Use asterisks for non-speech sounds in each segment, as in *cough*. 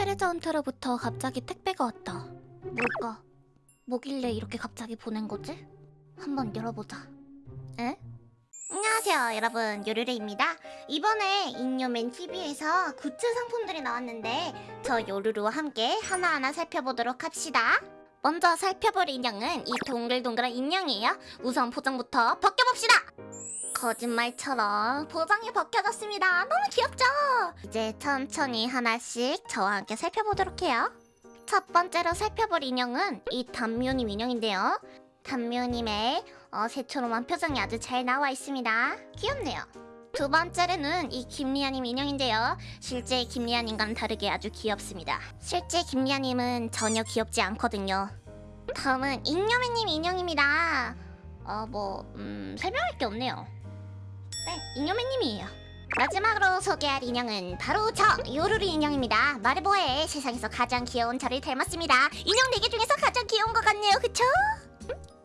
트레저 헌터로부터 갑자기 택배가 왔다. 뭘까? 뭐길래 이렇게 갑자기 보낸 거지? 한번 열어보자. 에? 안녕하세요 여러분 요르르입니다 이번에 인요맨 TV에서 굿즈 상품들이 나왔는데 저 요르르와 함께 하나하나 살펴보도록 합시다 먼저 살펴볼 인형은 이 동글동글한 인형이에요 우선 포장부터 벗겨봅시다 거짓말처럼 포장이 벗겨졌습니다 너무 귀엽죠? 이제 천천히 하나씩 저와 함께 살펴보도록 해요 첫 번째로 살펴볼 인형은 이 단묘님 인형인데요 단묘님의 어, 새초롬한 표정이 아주 잘 나와 있습니다. 귀엽네요. 두 번째로는 이 김리아님 인형인데요. 실제 김리아님과는 다르게 아주 귀엽습니다. 실제 김리아님은 전혀 귀엽지 않거든요. 다음은 잉여맨님 인형입니다. 어, 뭐, 음, 설명할 게 없네요. 네, 잉여맨님이에요. 마지막으로 소개할 인형은 바로 저 요루루 인형입니다. 뭐해 세상에서 가장 귀여운 저를 닮았습니다. 인형 4개 중에서 가장 귀여운 것 같네요. 그쵸?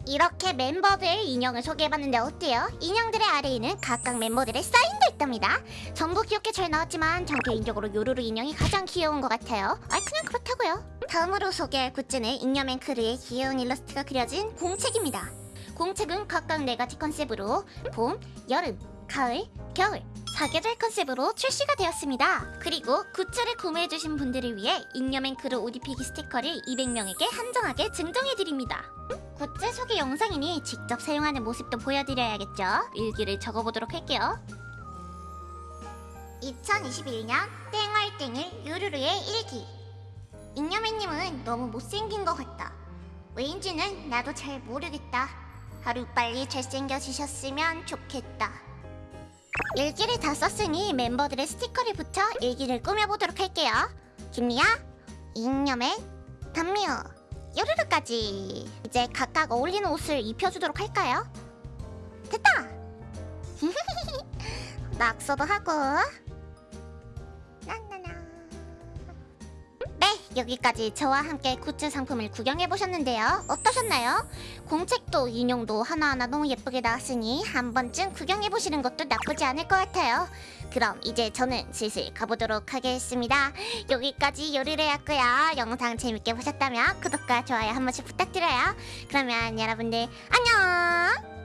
이렇게 멤버들 인형을 소개해봤는데 어때요? 인형들의 아래에는 각각 멤버들의 사인도 있답니다. 전부 귀엽게 잘 나왔지만 전 개인적으로 요루루 인형이 가장 귀여운 것 같아요. 아 그냥 그렇다고요. 다음으로 소개할 굿즈는 잉여맨 크루의 귀여운 일러스트가 그려진 공책입니다. 공책은 각각 네 가지 컨셉으로 봄, 여름, 가을, 겨울 사계절 컨셉으로 출시가 되었습니다. 그리고 굿즈를 구매해주신 분들을 위해 잉여맨 크루 오디피기 스티커를 200명에게 한정하게 증정해드립니다. 굿즈 소개 영상이니 직접 사용하는 모습도 보여드려야겠죠? 일기를 적어보도록 할게요. 2021년 땡얼땡일 유루루의 일기 잉여맨님은 너무 못생긴 것 같다. 왜인지는 나도 잘 모르겠다. 하루빨리 잘생겨지셨으면 좋겠다. 일기를 다 썼으니 멤버들의 스티커를 붙여 일기를 꾸며보도록 할게요. 김리아, 잉여맨, 단미호, 요르르까지 이제 각각 어울리는 옷을 입혀주도록 할까요? 됐다! *laughs* 낙서도 하고 여기까지 저와 함께 굿즈 상품을 구경해보셨는데요. 어떠셨나요? 공책도 인형도 하나하나 너무 예쁘게 나왔으니 한 번쯤 구경해보시는 것도 나쁘지 않을 것 같아요. 그럼 이제 저는 슬슬 가보도록 하겠습니다. 여기까지 요리를 했고요. 영상 재밌게 보셨다면 구독과 좋아요 한 번씩 부탁드려요. 그러면 여러분들 안녕!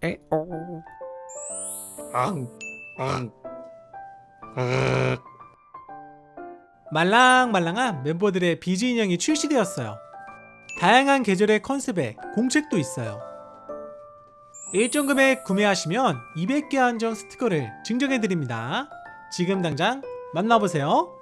에오 앙, 앙, 아, 말랑말랑한 멤버들의 비즈 인형이 출시되었어요. 다양한 계절의 컨셉에 공책도 있어요. 일정 금액 구매하시면 200개 한정 스티커를 증정해드립니다. 지금 당장 만나보세요.